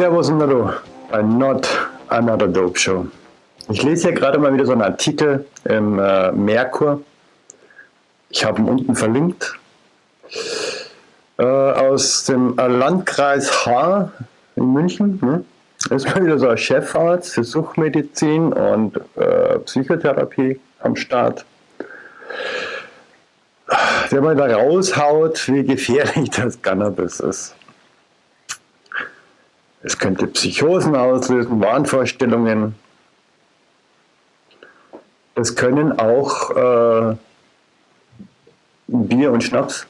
Servus und Hallo bei Not Another Dope Show. Ich lese hier gerade mal wieder so einen Artikel im äh, Merkur. Ich habe ihn unten verlinkt. Äh, aus dem Landkreis Haar in München. Ne? ist mal wieder so ein Chefarzt für Suchtmedizin und äh, Psychotherapie am Start. Der mal da raushaut, wie gefährlich das Cannabis ist. Es könnte Psychosen auslösen, Wahnvorstellungen. Es können auch äh, Bier und Schnaps.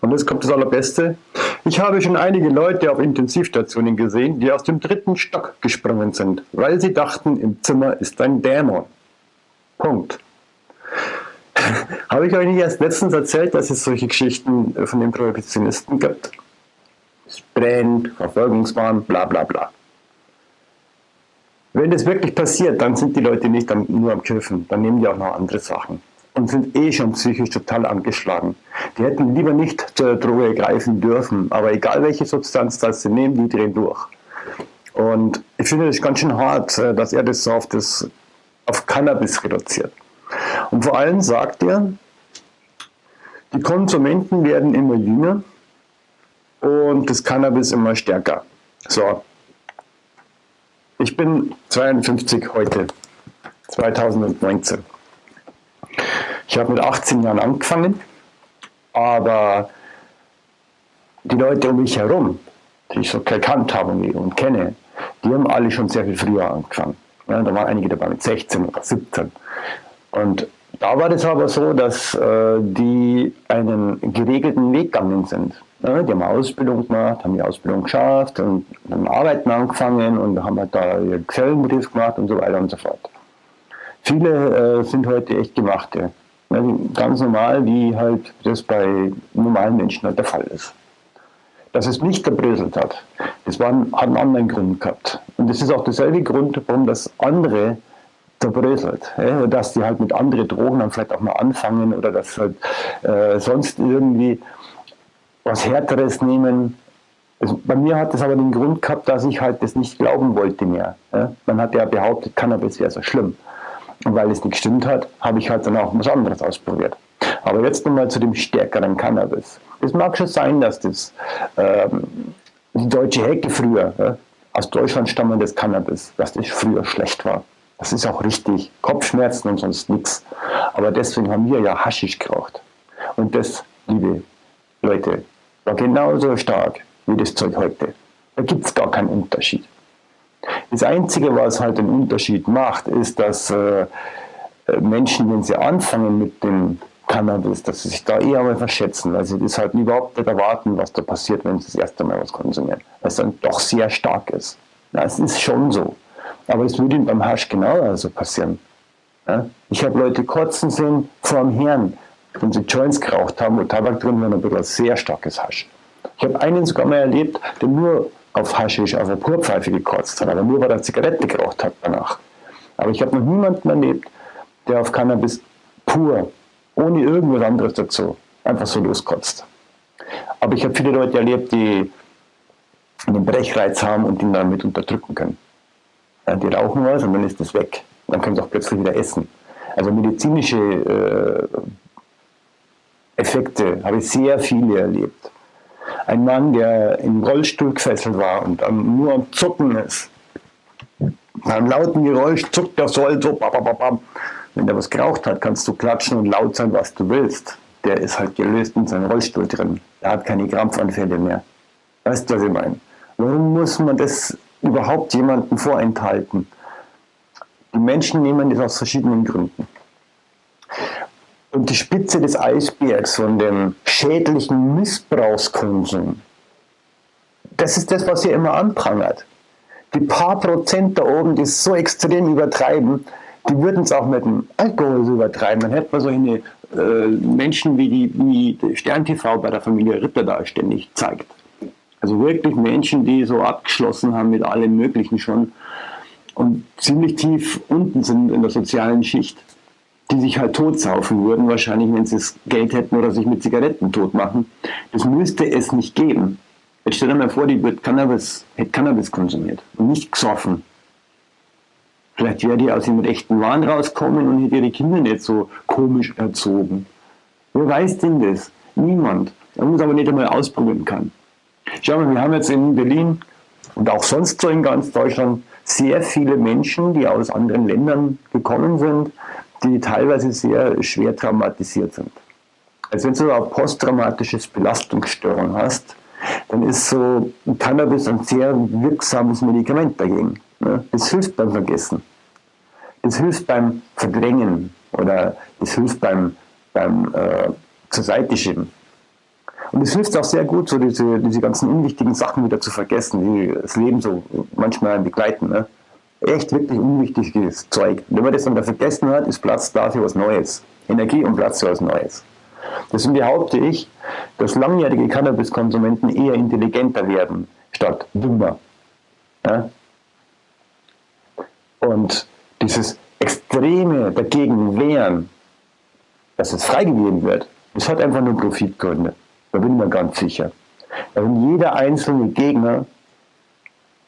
Und jetzt kommt das Allerbeste. Ich habe schon einige Leute auf Intensivstationen gesehen, die aus dem dritten Stock gesprungen sind, weil sie dachten, im Zimmer ist ein Dämon. Punkt. habe ich euch nicht erst letztens erzählt, dass es solche Geschichten von den Prohibitionisten gibt? Es brennt, Verfolgungswahn, bla bla bla. Wenn das wirklich passiert, dann sind die Leute nicht nur am Kiffen, dann nehmen die auch noch andere Sachen und sind eh schon psychisch total angeschlagen. Die hätten lieber nicht zur Droge greifen dürfen, aber egal welche Substanz das sie nehmen, die drehen durch. Und ich finde das ganz schön hart, äh, dass er das so auf, das, auf Cannabis reduziert. Und vor allem sagt er, die Konsumenten werden immer jünger und das Cannabis immer stärker. So, ich bin 52 heute, 2019. Ich habe mit 18 Jahren angefangen, aber die Leute um mich herum, die ich so gekannt habe und kenne, die haben alle schon sehr viel früher angefangen. Ja, da waren einige dabei mit 16 oder 17. Und da war das aber so, dass äh, die einen geregelten Weg gegangen sind. Die haben Ausbildung gemacht, haben die Ausbildung geschafft und haben Arbeiten angefangen und haben halt da ihren Gesellenbrief gemacht und so weiter und so fort. Viele äh, sind heute echt gemachte. Ja, ganz normal, wie halt das bei normalen Menschen halt der Fall ist. Dass es nicht gebröselt hat, das war, hat einen anderen Grund gehabt. Und das ist auch derselbe Grund, warum das andere zerbröselt. Dass die halt mit anderen Drogen dann vielleicht auch mal anfangen oder dass halt äh, sonst irgendwie was Härteres nehmen. Also bei mir hat das aber den Grund gehabt, dass ich halt das nicht glauben wollte mehr. Ja. Man hat ja behauptet, Cannabis wäre so schlimm. Und weil es nicht gestimmt hat, habe ich halt dann auch was anderes ausprobiert. Aber jetzt nochmal zu dem stärkeren Cannabis. Es mag schon sein, dass das ähm, die deutsche Hecke früher, ja, aus Deutschland stammendes Cannabis, dass das früher schlecht war. Das ist auch richtig. Kopfschmerzen und sonst nichts. Aber deswegen haben wir ja Haschisch geraucht. Und das, liebe Leute, war genauso stark wie das Zeug heute. Da gibt es gar keinen Unterschied. Das Einzige, was halt den Unterschied macht, ist, dass äh, Menschen, wenn sie anfangen mit dem Cannabis, dass sie sich da eher mal verschätzen, weil sie das halt überhaupt nicht erwarten, was da passiert, wenn sie das erste Mal was konsumieren, weil es dann doch sehr stark ist. Das ist schon so. Aber es würde beim Hasch genauso passieren. Ich habe Leute kotzen sehen vor dem Herrn, wenn sie Joints geraucht haben, wo Tabak drin war, ein bisschen sehr starkes Hasch. Ich habe einen sogar mal erlebt, der nur auf Haschisch, auf eine Purpfeife gekotzt hat, aber nur weil er Zigarette geraucht hat danach. Aber ich habe noch niemanden erlebt, der auf Cannabis pur, ohne irgendwas anderes dazu, einfach so loskotzt. Aber ich habe viele Leute erlebt, die einen Brechreiz haben und ihn damit unterdrücken können. Ja, die rauchen was und dann ist das weg. Dann können sie auch plötzlich wieder essen. Also medizinische äh, Effekte habe ich sehr viele erlebt ein Mann, der im Rollstuhl gefesselt war und nur am Zucken ist. Bei einem lauten Geräusch zuckt der Soll so. Babababam. Wenn der was geraucht hat, kannst du klatschen und laut sein, was du willst. Der ist halt gelöst in seinem Rollstuhl drin. Der hat keine Krampfanfälle mehr. Weißt du, was ich meine? Warum muss man das überhaupt jemandem vorenthalten? Die Menschen nehmen das aus verschiedenen Gründen. Und die Spitze des Eisbergs von dem schädlichen Missbrauchskonsum, das ist das, was ihr immer anprangert. Die paar Prozent da oben, die es so extrem übertreiben, die würden es auch mit dem Alkohol übertreiben. Dann hätte man so eine äh, Menschen wie die wie Stern TV bei der Familie Ritter da ständig zeigt. Also wirklich Menschen, die so abgeschlossen haben mit allem Möglichen schon und ziemlich tief unten sind in der sozialen Schicht die sich halt totsaufen würden, wahrscheinlich, wenn sie das Geld hätten oder sich mit Zigaretten tot machen. Das müsste es nicht geben. Jetzt stell dir mal vor, die wird Cannabis, hätte Cannabis konsumiert und nicht gesoffen. Vielleicht wäre die aus dem rechten Wahn rauskommen und hätte ihre Kinder nicht so komisch erzogen. Wer weiß denn das? Niemand. Der muss aber nicht einmal ausprobieren kann. Schau mal, wir haben jetzt in Berlin und auch sonst so in ganz Deutschland sehr viele Menschen, die aus anderen Ländern gekommen sind, die teilweise sehr schwer traumatisiert sind. Also wenn du eine posttraumatisches Belastungsstörung hast, dann ist so Cannabis ein sehr wirksames Medikament dagegen. Ne? Das hilft beim Vergessen. Das hilft beim Verdrängen oder das hilft beim, beim äh, zur Seite schieben. Und es hilft auch sehr gut, so diese, diese ganzen unwichtigen Sachen wieder zu vergessen, die das Leben so manchmal begleiten. Ne? Echt wirklich unwichtiges Zeug. Wenn man das dann vergessen hat, ist Platz da für was Neues. Energie und Platz für was Neues. Deswegen behaupte ich, dass langjährige Cannabiskonsumenten eher intelligenter werden, statt dümmer. Ja? Und dieses extreme dagegen wehren, dass es freigegeben wird, das hat einfach nur Profitgründe. Da bin ich mir ganz sicher. Wenn jeder einzelne Gegner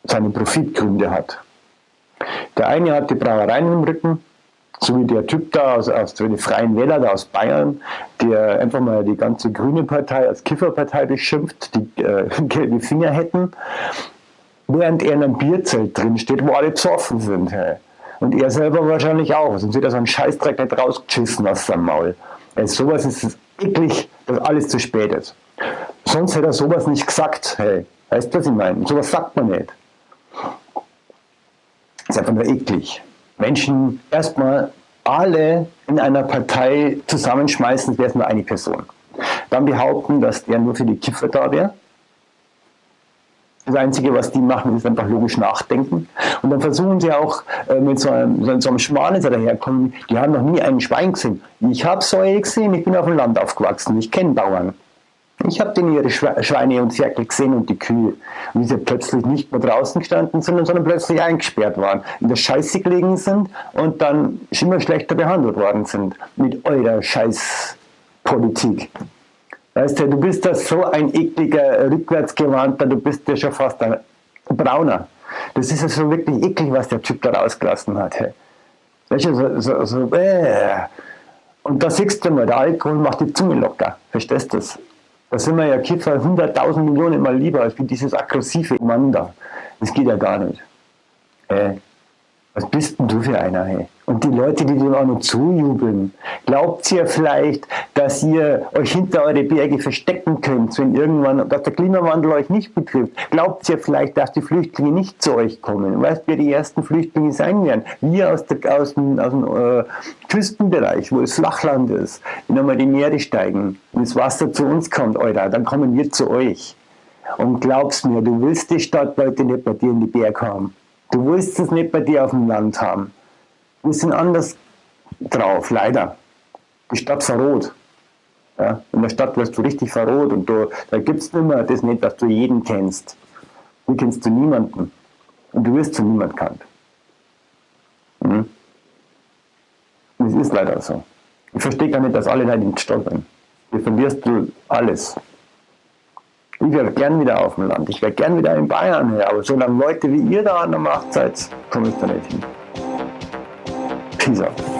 seine Profitgründe hat. Der eine hat die Brauereien im Rücken, so wie der Typ da aus, aus den Freien Wähler da aus Bayern, der einfach mal die ganze grüne Partei als Kifferpartei beschimpft, die äh, gelbe Finger hätten, während er in einem Bierzelt drin steht, wo alle besoffen sind. Hey. Und er selber wahrscheinlich auch, sonst wird er so einen Scheißdreck nicht rausgeschissen aus seinem Maul. Also sowas ist eklig, dass alles zu spät ist. Sonst hätte er sowas nicht gesagt. Hey, weißt du, was ich meine? Sowas sagt man nicht. Ist einfach nur eklig. Menschen erstmal alle in einer Partei zusammenschmeißen, wäre es nur eine Person. Dann behaupten, dass der nur für die Kiffer da wäre. Das Einzige, was die machen, ist einfach logisch nachdenken. Und dann versuchen sie auch äh, mit so einem, so einem Schmarrn daherkommen, die haben noch nie einen Schwein gesehen. Ich habe Säue gesehen, ich bin auf dem Land aufgewachsen, ich kenne Bauern. Ich habe denn ihre Schweine und Zirkel gesehen und die Kühe, wie sie plötzlich nicht mehr draußen gestanden sind, sondern plötzlich eingesperrt waren, in der Scheiße gelegen sind und dann immer schlechter behandelt worden sind mit eurer Scheißpolitik. Weißt du, du bist da so ein ekliger, rückwärtsgewandter, du bist ja schon fast ein Brauner. Das ist ja so wirklich eklig, was der Typ da rausgelassen hat. Hey. Weißt du, so, so, so äh. Und da siehst du mal, der Alkohol macht die Zunge locker. Verstehst du das? Da sind wir ja Kiffer 100.000 Millionen mal lieber als wie dieses aggressive Mann da. Das geht ja gar nicht. Äh, was bist denn du für einer, hey? Und die Leute, die dem auch noch zujubeln, glaubt ihr vielleicht, dass ihr euch hinter eure Berge verstecken könnt, wenn irgendwann, dass der Klimawandel euch nicht betrifft? Glaubt ihr vielleicht, dass die Flüchtlinge nicht zu euch kommen? Weißt wer die ersten Flüchtlinge sein werden? Wir aus, der, aus dem, aus dem äh, Küstenbereich, wo es Flachland ist, wenn einmal die Meere steigen und das Wasser zu uns kommt, Alter, dann kommen wir zu euch. Und glaubst mir, du willst die Stadtleute nicht bei dir in die Berge haben. Du willst es nicht bei dir auf dem Land haben. Wir sind anders drauf, leider. Die Stadt verrot. Ja, in der Stadt wirst du richtig verrot und du, da gibt es nicht mehr das nicht, dass du jeden kennst. Du kennst du niemanden. Und du wirst zu niemand kannt. Mhm. Das ist leider so. Ich verstehe gar nicht, dass alle in Stadt sind. Hier verlierst du alles. Ich wäre gern wieder auf dem Land. Ich wäre gern wieder in Bayern her. Aber solange Leute wie ihr da an der Macht seid, komme ich da nicht hin. Peace out.